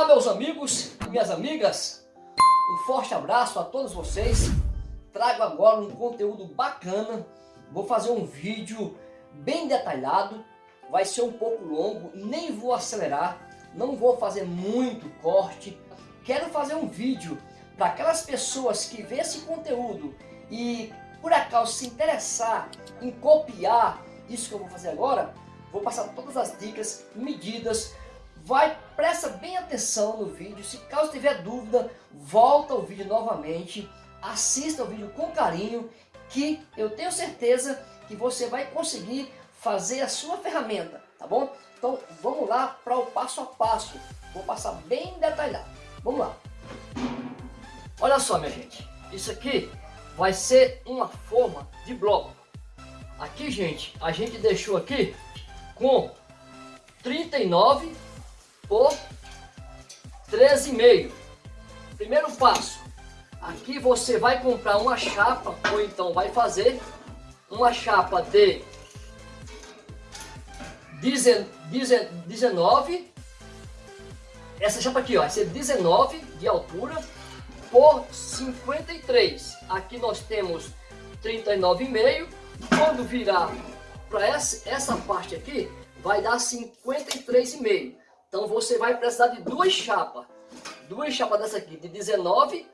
Olá meus amigos e minhas amigas, um forte abraço a todos vocês. Trago agora um conteúdo bacana, vou fazer um vídeo bem detalhado, vai ser um pouco longo, nem vou acelerar, não vou fazer muito corte. Quero fazer um vídeo para aquelas pessoas que vê esse conteúdo e por acaso se interessar em copiar isso que eu vou fazer agora, vou passar todas as dicas, medidas, vai, presta bem atenção no vídeo, se caso tiver dúvida, volta o vídeo novamente, assista o vídeo com carinho, que eu tenho certeza que você vai conseguir fazer a sua ferramenta, tá bom? Então vamos lá para o passo a passo, vou passar bem detalhado, vamos lá. Olha só minha gente, isso aqui vai ser uma forma de bloco. Aqui gente, a gente deixou aqui com 39 por 13,5. Primeiro passo, aqui você vai comprar uma chapa, ou então vai fazer uma chapa de 19, essa chapa aqui ó, vai ser 19 de altura por 53. Aqui nós temos 39,5. Quando virar para essa, essa parte aqui, vai dar 53,5. Então você vai precisar de duas chapas. Duas chapas dessa aqui, de 19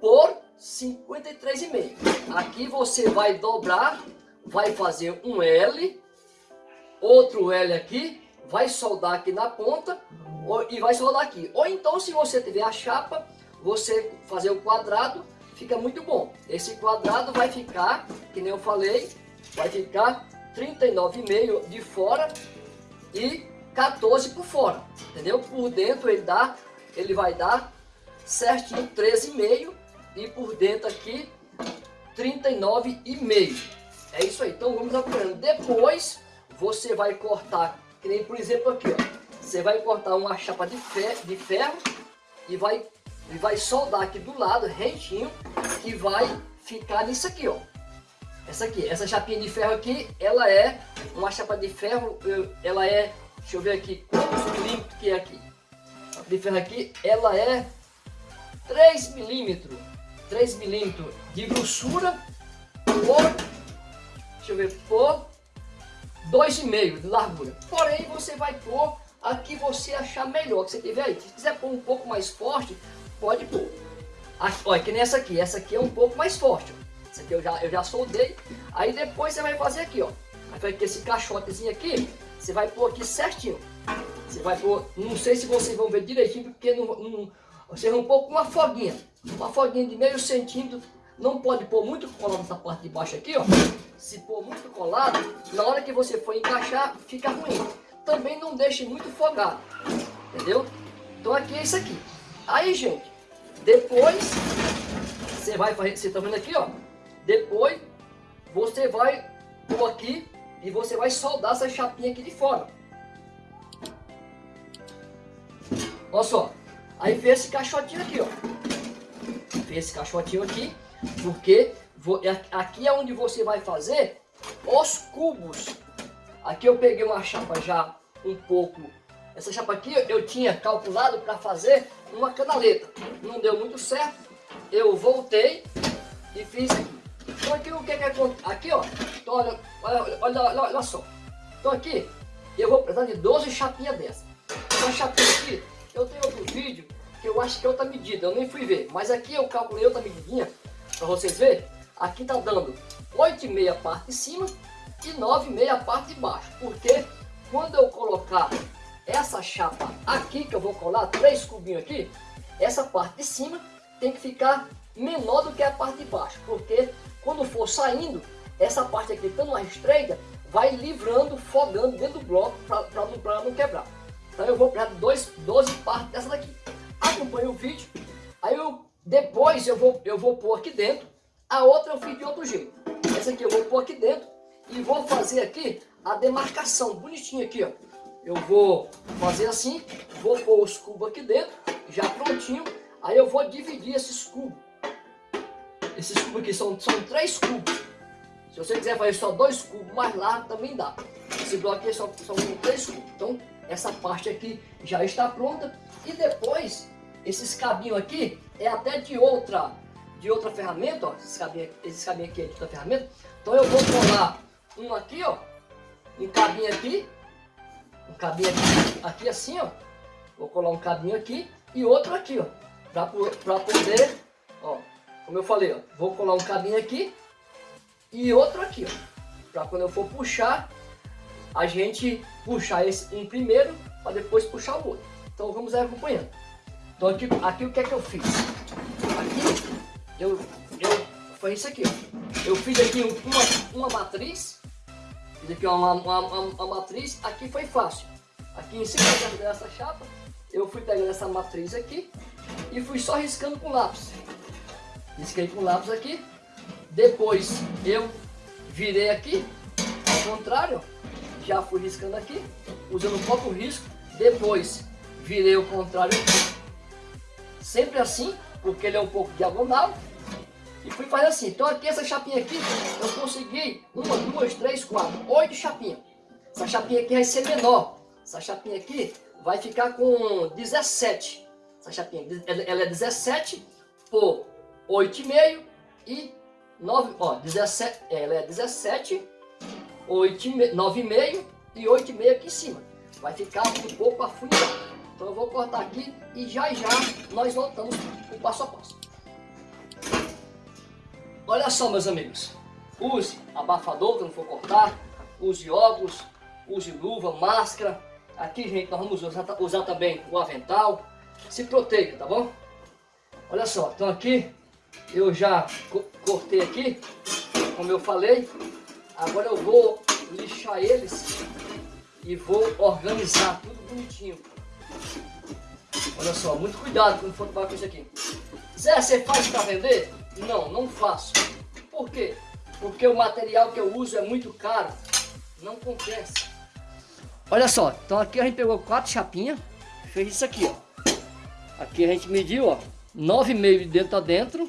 por 53,5. Aqui você vai dobrar, vai fazer um L, outro L aqui, vai soldar aqui na ponta e vai soldar aqui. Ou então se você tiver a chapa, você fazer o quadrado, fica muito bom. Esse quadrado vai ficar, que nem eu falei, vai ficar 39,5 de fora e 14 por fora, entendeu? Por dentro ele dá, ele vai dar certinho 13,5 e por dentro aqui 39,5. É isso aí, então vamos acompanhando. Depois você vai cortar, que nem por exemplo aqui, ó. Você vai cortar uma chapa de ferro, de ferro e vai, e vai soldar aqui do lado, retinho, que vai ficar nisso aqui, ó. Essa aqui, essa chapinha de ferro aqui, ela é uma chapa de ferro, ela é Deixa eu ver aqui quantos milímetros que é aqui. A de aqui, ela é 3 milímetros. 3 milímetros de grossura por, deixa eu ver, por 2,5 de largura. Porém, você vai pôr a que você achar melhor, que você tiver aí. Se quiser pôr um pouco mais forte, pode pôr. Aqui, olha, que nem essa aqui. Essa aqui é um pouco mais forte. Ó. Essa aqui eu já, eu já soldei. Aí depois você vai fazer aqui, ó. Vai ter esse caixotezinho aqui. Você vai pôr aqui certinho. Você vai pôr, não sei se vocês vão ver direitinho, porque não, não, você vai pôr com uma foguinha. Uma foguinha de meio centímetro. Não pode pôr muito colado nessa parte de baixo aqui, ó. Se pôr muito colado, na hora que você for encaixar, fica ruim. Também não deixe muito fogado, entendeu? Então aqui é isso aqui. Aí, gente, depois, você vai fazer, você tá vendo aqui, ó. Depois, você vai pôr aqui e você vai soldar essa chapinha aqui de fora. Olha só. Aí fez esse caixotinho aqui, ó. Fez esse caixotinho aqui, porque é, aqui é onde você vai fazer os cubos. Aqui eu peguei uma chapa já um pouco... Essa chapa aqui eu tinha calculado para fazer uma canaleta. Não deu muito certo. Eu voltei e fiz aqui. Então aqui o que é que acontece? Aqui ó, então, olha, olha, olha, olha, só. Então aqui eu vou precisar de 12 chapinhas dessa. Essa chapinha aqui, eu tenho outro vídeo que eu acho que é outra medida, eu nem fui ver. Mas aqui eu calculei outra medidinha, para vocês verem. Aqui tá dando 8,5 a parte de cima e 9,5 a parte de baixo. Porque quando eu colocar essa chapa aqui, que eu vou colar três cubinhos aqui, essa parte de cima tem que ficar menor do que a parte de baixo. Porque quando for saindo, essa parte aqui, estando mais estreita, vai livrando, fogando dentro do bloco para não, não quebrar. Então eu vou pegar dois, 12 partes dessa daqui. Acompanhe o vídeo. Aí eu, depois eu vou, eu vou pôr aqui dentro. A outra eu fiz de outro jeito. Essa aqui eu vou pôr aqui dentro. E vou fazer aqui a demarcação bonitinha aqui, ó. Eu vou fazer assim. Vou pôr os cubos aqui dentro. Já prontinho. Aí eu vou dividir esses cubos. Esses cubos aqui são, são três cubos. Se você quiser fazer só dois cubos mais largo, também dá. Esse bloco aqui é só, são três cubos. Então, essa parte aqui já está pronta. E depois, esses cabinhos aqui é até de outra, de outra ferramenta, ó. Esses cabinhos, esses cabinhos aqui é de outra ferramenta. Então eu vou colar um aqui, ó. Um cabinho aqui. Um cabinho aqui, aqui assim, ó. Vou colar um cabinho aqui e outro aqui, ó. Pra, pra poder, ó. Como eu falei, ó. Vou colar um cabinho aqui e outro aqui, ó. Pra quando eu for puxar, a gente puxar esse um primeiro para depois puxar o outro. Então vamos acompanhando. Então aqui, aqui o que é que eu fiz? Aqui eu, eu foi isso aqui. Ó. Eu fiz aqui uma, uma matriz. Fiz aqui uma, uma, uma, uma matriz. Aqui foi fácil. Aqui em cima dessa chapa, eu fui pegando essa matriz aqui e fui só riscando com lápis. Risquei com lápis aqui. Depois eu virei aqui, ao contrário, já fui riscando aqui, usando o próprio risco. Depois virei o contrário aqui. Sempre assim, porque ele é um pouco diagonal. E fui fazer assim. Então aqui, essa chapinha aqui, eu consegui uma, duas, três, quatro, oito chapinhas. Essa chapinha aqui vai ser menor. Essa chapinha aqui vai ficar com 17. Essa chapinha, ela é 17 por 8,5 e 9, ó, 17, ela é 17, 8, 9,5 e 8,5 aqui em cima. Vai ficar um pouco afunilado. Então eu vou cortar aqui e já já nós voltamos o passo a passo. Olha só meus amigos, use abafador quando for cortar, use óculos, use luva, máscara. Aqui gente, nós vamos usar, usar também o avental. Se proteja, tá bom? Olha só, então aqui eu já cortei aqui, como eu falei. Agora eu vou lixar eles e vou organizar tudo bonitinho. Olha só, muito cuidado quando for trabalhar com isso aqui. Zé, você faz para vender? Não, não faço. Por quê? Porque o material que eu uso é muito caro. Não compensa. Olha só, então aqui a gente pegou quatro chapinhas. Fez isso aqui, ó. Aqui a gente mediu, ó. 9,5 de dentro a dentro.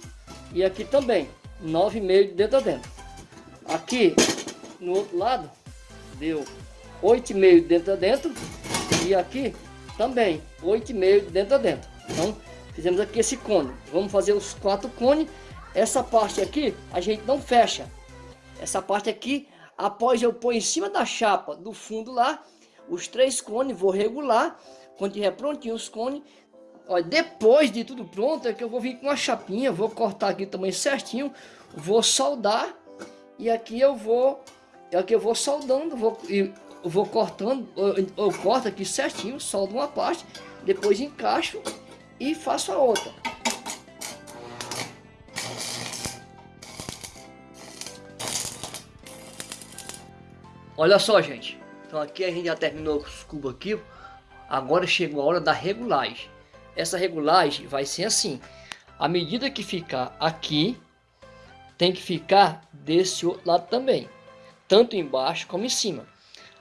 E aqui também. 9,5 de dentro a dentro. Aqui, no outro lado, deu 8,5 de dentro a dentro. E aqui também 8,5 de dentro a dentro. Então, fizemos aqui esse cone. Vamos fazer os quatro cones. Essa parte aqui, a gente não fecha. Essa parte aqui, após eu pôr em cima da chapa do fundo lá, os três cones, vou regular. Quando tiver prontinho os cones, Olha, depois de tudo pronto, é que eu vou vir com uma chapinha, vou cortar aqui também certinho, vou soldar e aqui eu vou, aqui eu vou soldando, vou, eu vou cortando, eu, eu corto aqui certinho, soldo uma parte, depois encaixo e faço a outra. Olha só, gente. Então aqui a gente já terminou os cubos aqui. Agora chegou a hora da regulagem. Essa regulagem vai ser assim. A medida que ficar aqui, tem que ficar desse outro lado também. Tanto embaixo como em cima.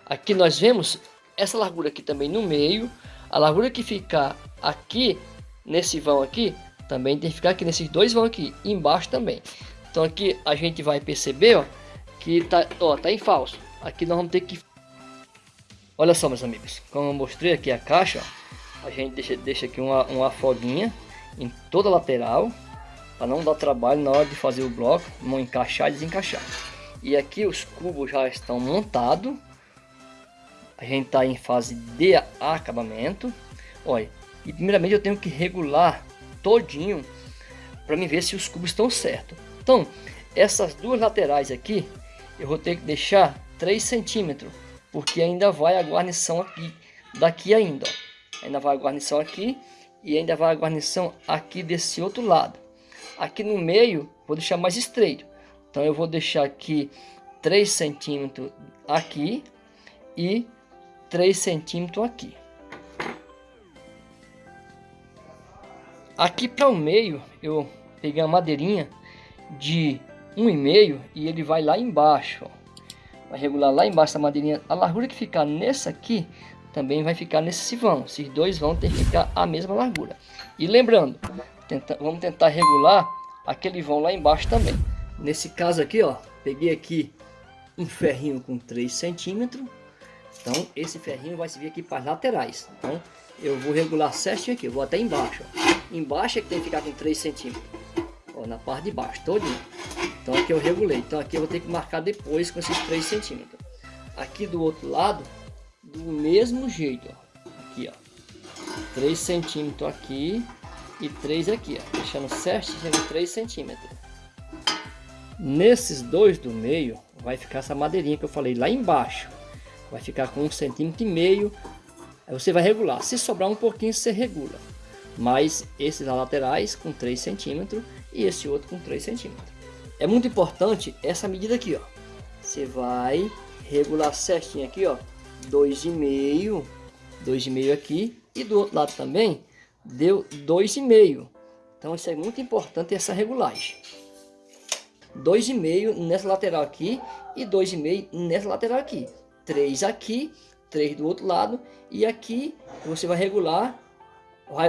Aqui nós vemos essa largura aqui também no meio. A largura que ficar aqui, nesse vão aqui, também tem que ficar aqui nesses dois vão aqui. Embaixo também. Então aqui a gente vai perceber, ó, que tá, ó, tá em falso. Aqui nós vamos ter que... Olha só, meus amigos. Como eu mostrei aqui a caixa, ó a gente deixa, deixa aqui uma, uma folguinha em toda a lateral para não dar trabalho na hora de fazer o bloco, não encaixar e desencaixar. E aqui os cubos já estão montados. A gente está em fase de acabamento. Olha, e primeiramente eu tenho que regular todinho para me ver se os cubos estão certos. Então, essas duas laterais aqui, eu vou ter que deixar 3 centímetros, porque ainda vai a guarnição aqui, daqui ainda, ó ainda vai a guarnição aqui e ainda vai a guarnição aqui desse outro lado. Aqui no meio, vou deixar mais estreito. Então eu vou deixar aqui 3 centímetros aqui e 3 centímetros aqui. Aqui para o meio, eu peguei a madeirinha de 1,5 e ele vai lá embaixo. Ó. Vai regular lá embaixo a madeirinha. A largura que ficar nessa aqui também vai ficar nesse vão. Esses dois vão ter que ficar a mesma largura. E lembrando, tenta, vamos tentar regular aquele vão lá embaixo também. Nesse caso aqui, ó, peguei aqui um ferrinho com 3 centímetros, Então esse ferrinho vai servir aqui para as laterais. Então eu vou regular certinho aqui, eu vou até embaixo. Ó. Embaixo é que tem que ficar com 3 centímetros. Ó, na parte de baixo, todinho. Então aqui eu regulei. Então aqui eu vou ter que marcar depois com esses 3 centímetros. Aqui do outro lado, do mesmo jeito, ó. Aqui, ó. 3 centímetros aqui e 3 aqui, ó. Deixando certinho 3 centímetros. Nesses dois do meio, vai ficar essa madeirinha que eu falei lá embaixo. Vai ficar com um centímetro e meio. Aí você vai regular. Se sobrar um pouquinho, você regula. Mas esses laterais com 3 centímetros e esse outro com 3 centímetros. É muito importante essa medida aqui, ó. Você vai regular certinho aqui, ó. 2,5, 2,5 aqui e do outro lado também deu 2,5. Então isso é muito importante essa regulagem. 2,5 nessa lateral aqui e 2,5 nessa lateral aqui. 3 aqui, 3 do outro lado e aqui você vai regular,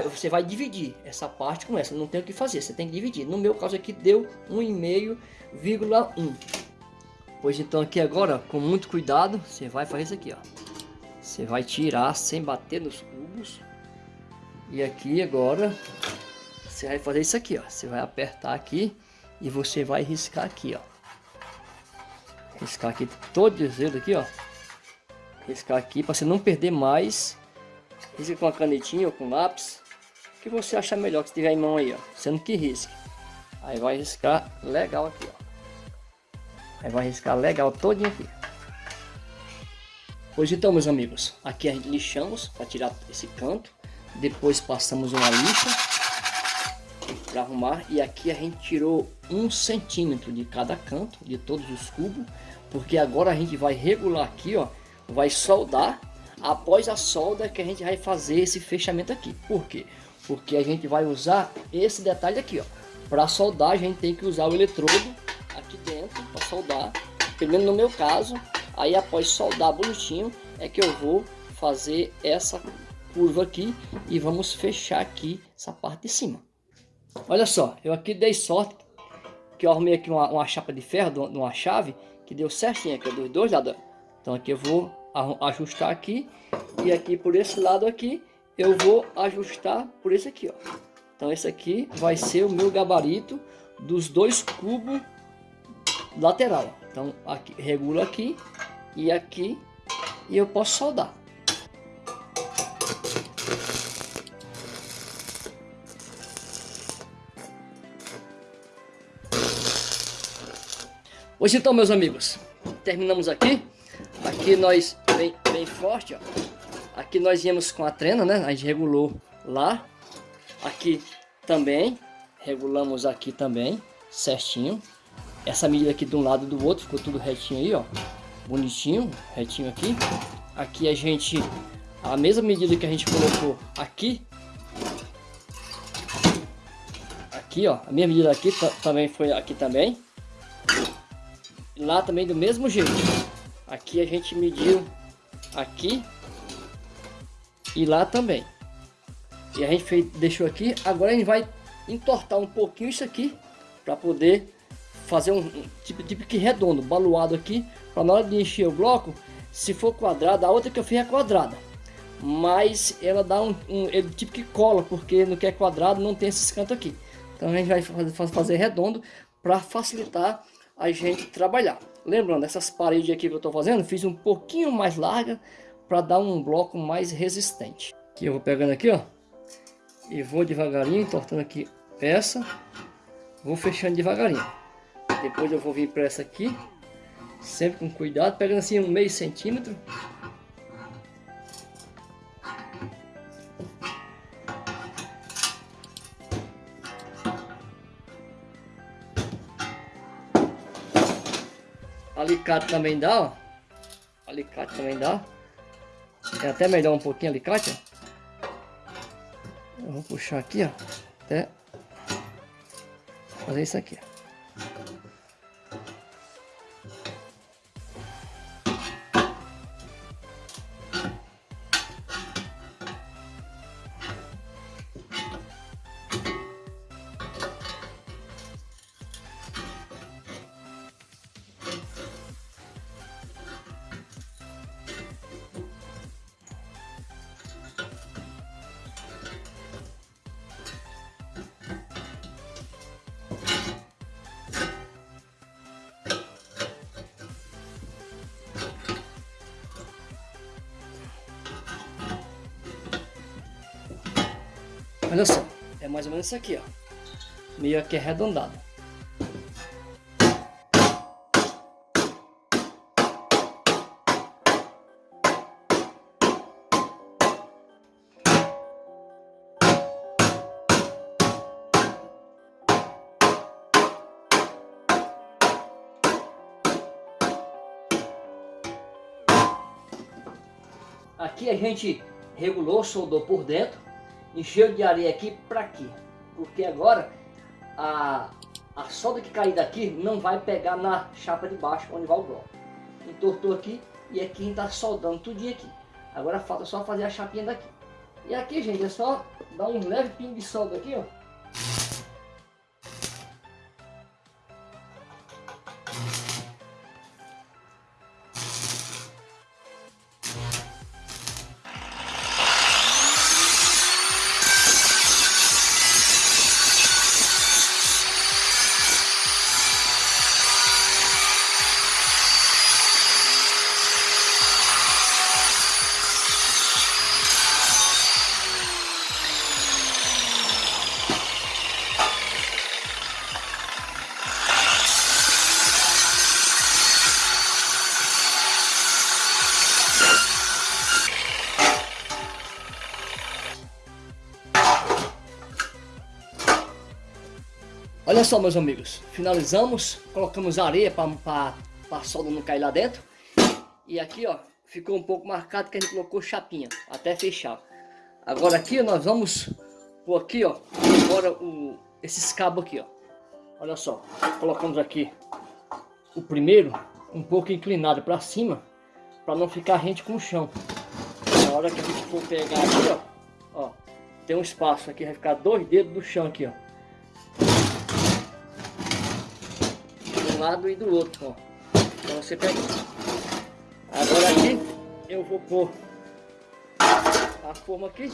você vai dividir essa parte com essa, não tem o que fazer, você tem que dividir. No meu caso aqui deu 1,5,1. Pois então aqui agora, com muito cuidado, você vai fazer isso aqui, ó. Você vai tirar sem bater nos cubos. E aqui agora, você vai fazer isso aqui, ó. Você vai apertar aqui e você vai riscar aqui, ó. Riscar aqui todo o dedo aqui, ó. Riscar aqui para você não perder mais. Risca com a canetinha ou com lápis. O que você achar melhor que estiver em mão aí, ó. Sendo que risque. Aí vai riscar legal aqui, ó. Aí vai riscar legal todinho aqui. Pois então, meus amigos, aqui a gente lixamos para tirar esse canto. Depois passamos uma lixa para arrumar. E aqui a gente tirou um centímetro de cada canto de todos os cubos. Porque agora a gente vai regular aqui ó. Vai soldar. Após a solda que a gente vai fazer esse fechamento aqui. Por quê? Porque a gente vai usar esse detalhe aqui ó. Para soldar a gente tem que usar o eletrodo aqui dentro para soldar menos no meu caso aí após soldar bonitinho é que eu vou fazer essa curva aqui e vamos fechar aqui essa parte de cima Olha só, eu aqui dei sorte que eu arrumei aqui uma, uma chapa de ferro, uma chave, que deu certinho aqui, dos dois lados. Então aqui eu vou ajustar aqui, e aqui por esse lado aqui, eu vou ajustar por esse aqui, ó. Então esse aqui vai ser o meu gabarito dos dois cubos lateral. Então aqui, regula aqui e aqui, e eu posso soldar. Pois então, meus amigos, terminamos aqui. Aqui nós, bem, bem forte, ó. Aqui nós íamos com a trena, né? A gente regulou lá. Aqui também, regulamos aqui também, certinho. Essa medida aqui de um lado e do outro, ficou tudo retinho aí, ó. Bonitinho, retinho aqui. Aqui a gente, a mesma medida que a gente colocou aqui. Aqui, ó, a mesma medida aqui também foi aqui também lá também do mesmo jeito. Aqui a gente mediu aqui e lá também. E a gente fez, deixou aqui. Agora a gente vai entortar um pouquinho isso aqui para poder fazer um, tipo, tipo que redondo, baluado aqui, para na hora de encher o bloco, se for quadrada, a outra que eu fiz é quadrada. Mas ela dá um, um ele tipo que cola, porque no que é quadrado não tem esses cantos aqui. Então a gente vai fazer, redondo para facilitar a gente trabalhar. Lembrando, essas paredes aqui que eu estou fazendo, fiz um pouquinho mais larga para dar um bloco mais resistente. Aqui eu vou pegando aqui, ó, e vou devagarinho, entortando aqui essa, vou fechando devagarinho. Depois eu vou vir para essa aqui, sempre com cuidado, pegando assim um meio centímetro, Alicate também dá, ó. Alicate também dá. É até melhor um pouquinho alicate, ó. Eu vou puxar aqui, ó. Até fazer isso aqui, ó. Olha só, é mais ou menos isso aqui, ó. Meio aqui arredondado. Aqui a gente regulou, soldou por dentro, encheu de areia aqui para aqui. Porque agora a, a solda que cair daqui não vai pegar na chapa de baixo onde vai o bloco. Entortou aqui e aqui gente está soldando tudinho aqui. Agora falta só fazer a chapinha daqui. E aqui, gente, é só dar um leve pingo de solda aqui, ó. Olha só, meus amigos, finalizamos, colocamos areia para a solda não cair lá dentro. E aqui, ó, ficou um pouco marcado que a gente colocou chapinha, até fechar. Agora aqui nós vamos pôr aqui, ó, agora o, esses cabos aqui, ó. Olha só, colocamos aqui o primeiro um pouco inclinado para cima, para não ficar rente com o chão. Na hora que a gente for pegar aqui, ó, ó, tem um espaço aqui, vai ficar dois dedos do chão aqui, ó. Lado e do outro, ó. Então você pega. Agora aqui eu vou pôr a forma aqui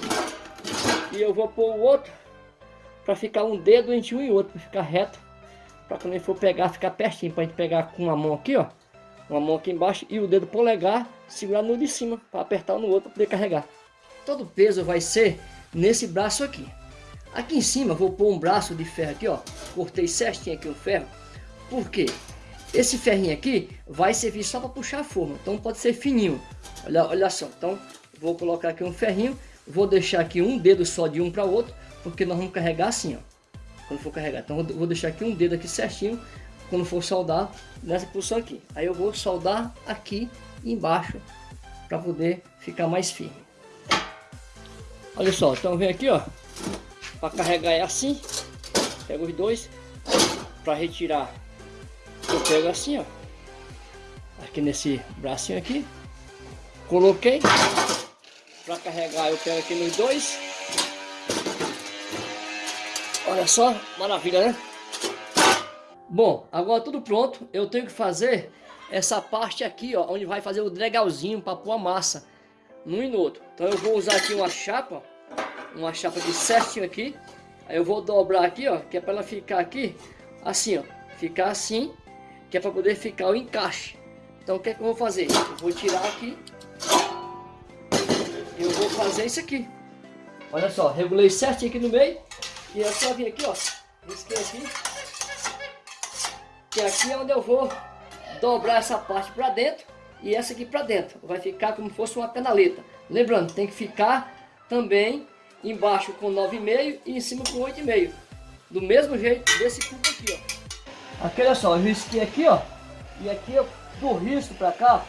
e eu vou pôr o outro para ficar um dedo entre um e outro, para ficar reto, para quando ele for pegar ficar pertinho, para gente pegar com uma mão aqui, ó, uma mão aqui embaixo e o dedo polegar segurar no de cima para apertar no outro para poder carregar. Todo o peso vai ser nesse braço aqui. Aqui em cima vou pôr um braço de ferro aqui, ó. Cortei certinho aqui o ferro por quê? Esse ferrinho aqui vai servir só para puxar a forma, então pode ser fininho. Olha, olha só, então vou colocar aqui um ferrinho, vou deixar aqui um dedo só de um para o outro, porque nós vamos carregar assim, ó. Quando for carregar, então vou deixar aqui um dedo aqui certinho, quando for soldar nessa posição aqui. Aí eu vou soldar aqui embaixo para poder ficar mais firme. Olha só, então vem aqui, ó, para carregar é assim, pega os dois, para retirar eu pego assim, ó. Aqui nesse bracinho aqui. Coloquei. Para carregar eu pego aqui nos dois. Olha só, maravilha, né? Bom, agora tudo pronto. Eu tenho que fazer essa parte aqui, ó, onde vai fazer o dregalzinho para pôr a massa num e no outro. Então eu vou usar aqui uma chapa, uma chapa de certinho aqui. Aí eu vou dobrar aqui, ó, que é para ela ficar aqui assim, ó, ficar assim que é para poder ficar o encaixe. Então o que é que eu vou fazer? Eu vou tirar aqui. Eu vou fazer isso aqui. Olha só, regulei certinho aqui no meio. E é só vir aqui, ó. Risquei aqui. Que aqui é onde eu vou dobrar essa parte para dentro e essa aqui para dentro. Vai ficar como se fosse uma canaleta. Lembrando, tem que ficar também embaixo com 9,5 e em cima com 8,5. Do mesmo jeito desse cubo aqui, ó. Aqui, olha só, eu risquei aqui, ó. E aqui, do risco pra cá,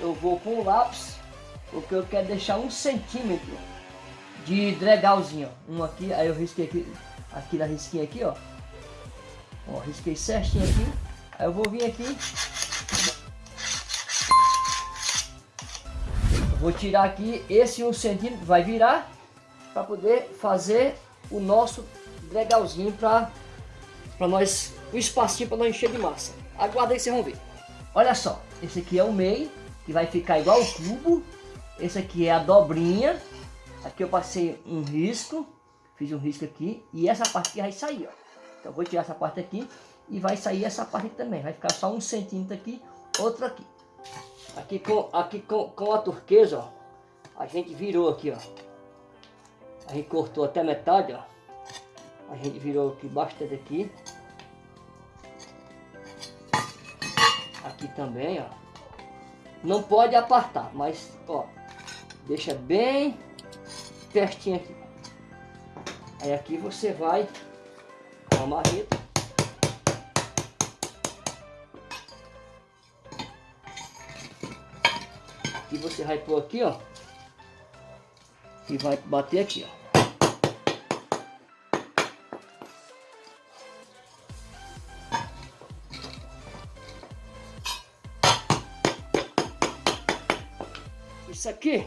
eu vou com o lápis, porque eu quero deixar um centímetro de dregalzinho, ó. Um aqui, aí eu risquei aqui, aqui na risquinha aqui, ó. Ó, risquei certinho aqui. Aí eu vou vir aqui. vou tirar aqui esse um centímetro, vai virar, para poder fazer o nosso dregalzinho para nós um espacinho para não encher de massa. Aguarda aí vocês vão ver. Olha só, esse aqui é o meio, que vai ficar igual o cubo. Esse aqui é a dobrinha. Aqui eu passei um risco, fiz um risco aqui, e essa parte aqui vai sair, ó. Então vou tirar essa parte aqui e vai sair essa parte aqui também. Vai ficar só um centímetro aqui, outro aqui. Aqui com, aqui com, com a turquesa, ó, a gente virou aqui, ó. A gente cortou até metade, ó. A gente virou aqui bastante aqui. Também, ó. Não pode apartar, mas, ó, deixa bem pertinho aqui. Aí aqui você vai com a marreta. Aqui você vai pôr aqui, ó. E vai bater aqui, ó. Isso aqui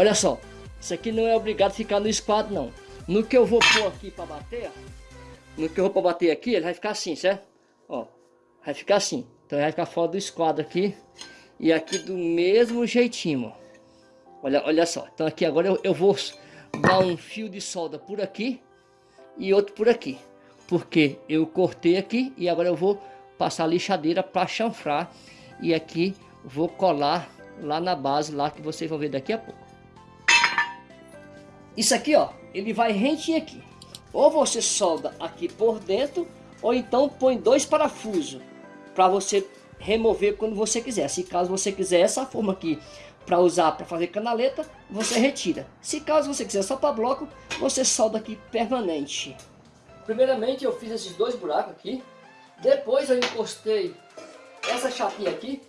Olha só, isso aqui não é obrigado a ficar no esquadro não. No que eu vou pôr aqui para bater, no que eu vou para bater aqui, ele vai ficar assim, certo? Ó, vai ficar assim. Então vai ficar fora do esquadro aqui. E aqui do mesmo jeitinho, ó. Olha, olha só. Então aqui agora eu, eu vou dar um fio de solda por aqui e outro por aqui. Porque eu cortei aqui e agora eu vou passar a lixadeira para chanfrar. E aqui vou colar lá na base, lá que vocês vão ver daqui a pouco. Isso aqui, ó, ele vai rentinho aqui. Ou você solda aqui por dentro, ou então põe dois parafusos para você remover quando você quiser. Se caso você quiser essa forma aqui para usar para fazer canaleta, você retira. Se caso você quiser só para bloco, você solda aqui permanente. Primeiramente eu fiz esses dois buracos aqui. Depois eu encostei essa chapinha aqui,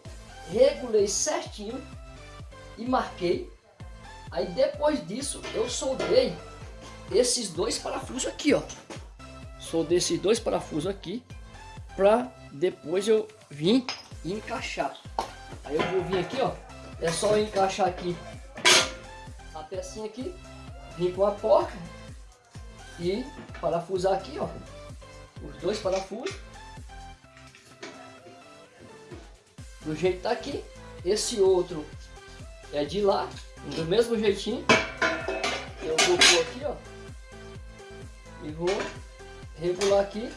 regulei certinho e marquei Aí depois disso eu soldei esses dois parafusos aqui, ó. Soldei esses dois parafusos aqui para depois eu vir e encaixar. Aí eu vou vir aqui, ó. É só encaixar aqui a pecinha aqui, vir com a porca e parafusar aqui, ó. Os dois parafusos. Do jeito que tá aqui. Esse outro é de lá do mesmo jeitinho, eu vou pôr aqui, ó. E vou regular aqui.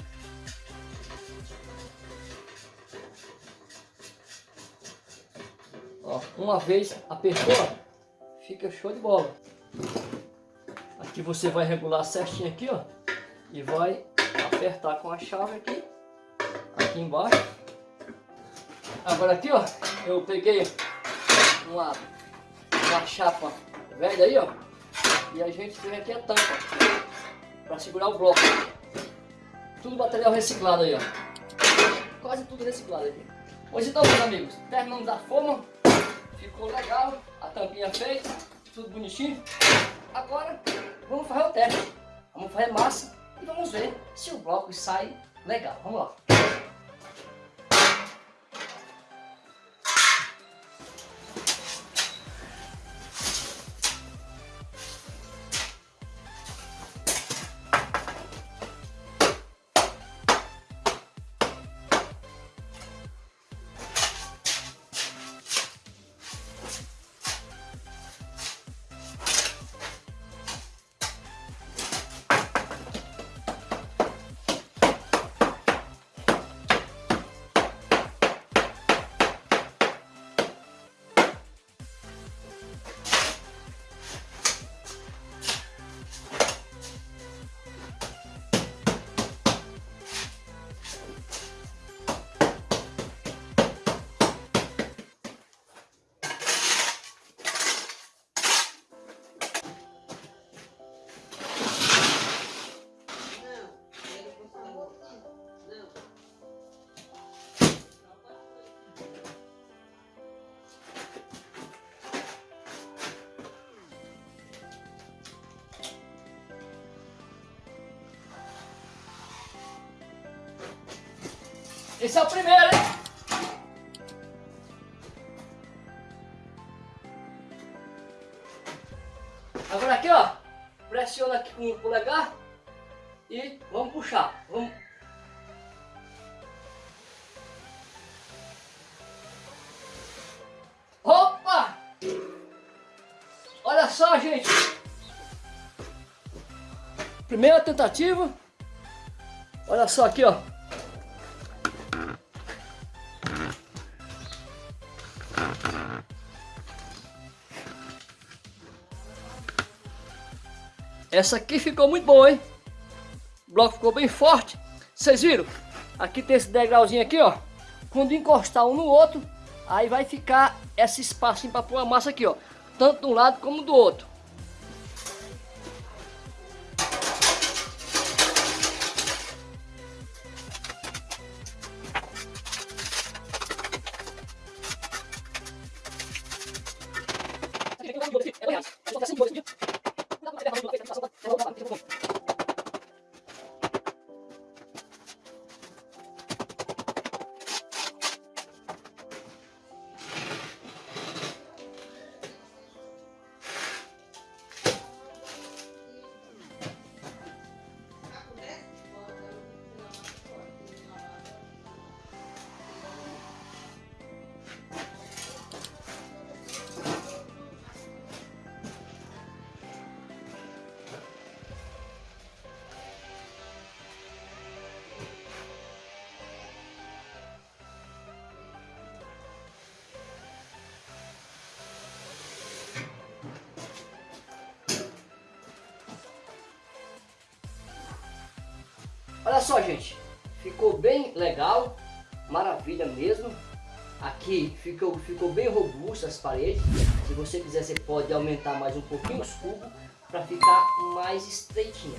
Ó, uma vez apertou, ó, fica show de bola. Aqui você vai regular certinho aqui, ó. E vai apertar com a chave aqui. Aqui embaixo. Agora aqui, ó, eu peguei uma uma chapa velha aí, ó. E a gente tem aqui a tampa para segurar o bloco. Tudo material reciclado aí, ó. Quase tudo reciclado aqui. Pois então, meus amigos, terminamos da forma. Ficou legal, a tampinha feita, tudo bonitinho. Agora, vamos fazer o teste. Vamos fazer massa e vamos ver se o bloco sai legal. Vamos lá. Esse é o primeiro, hein? Agora aqui, ó, pressiona aqui com o polegar e vamos puxar. Vamos... Opa! Olha só, gente. Primeira tentativa. Olha só aqui, ó. Essa aqui ficou muito boa, hein? O bloco ficou bem forte. Vocês viram? Aqui tem esse degrauzinho aqui, ó. Quando encostar um no outro, aí vai ficar esse espacinho para pôr a massa aqui, ó. Tanto de um lado como do outro. Olha só, gente. Ficou bem legal. Maravilha mesmo. Aqui ficou, ficou bem robusto as paredes. Se você quiser, você pode aumentar mais um pouquinho os cubos para ficar mais estreitinha.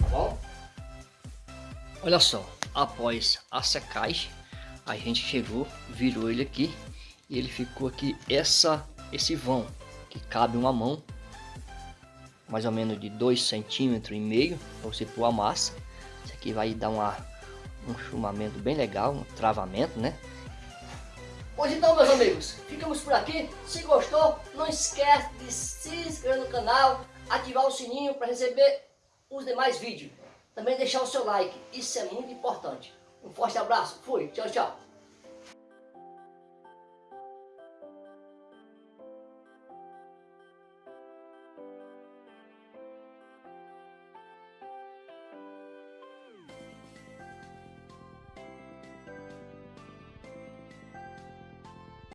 Tá bom? Olha só. Após a secagem, a gente chegou, virou ele aqui. E ele ficou aqui essa, esse vão, que cabe uma mão. Mais ou menos de 2 centímetros e meio para você pôr a massa. Aqui vai dar uma, um chumamento bem legal, um travamento, né? Pois então, meus amigos, ficamos por aqui. Se gostou, não esquece de se inscrever no canal, ativar o sininho para receber os demais vídeos. Também deixar o seu like, isso é muito importante. Um forte abraço, fui, tchau, tchau.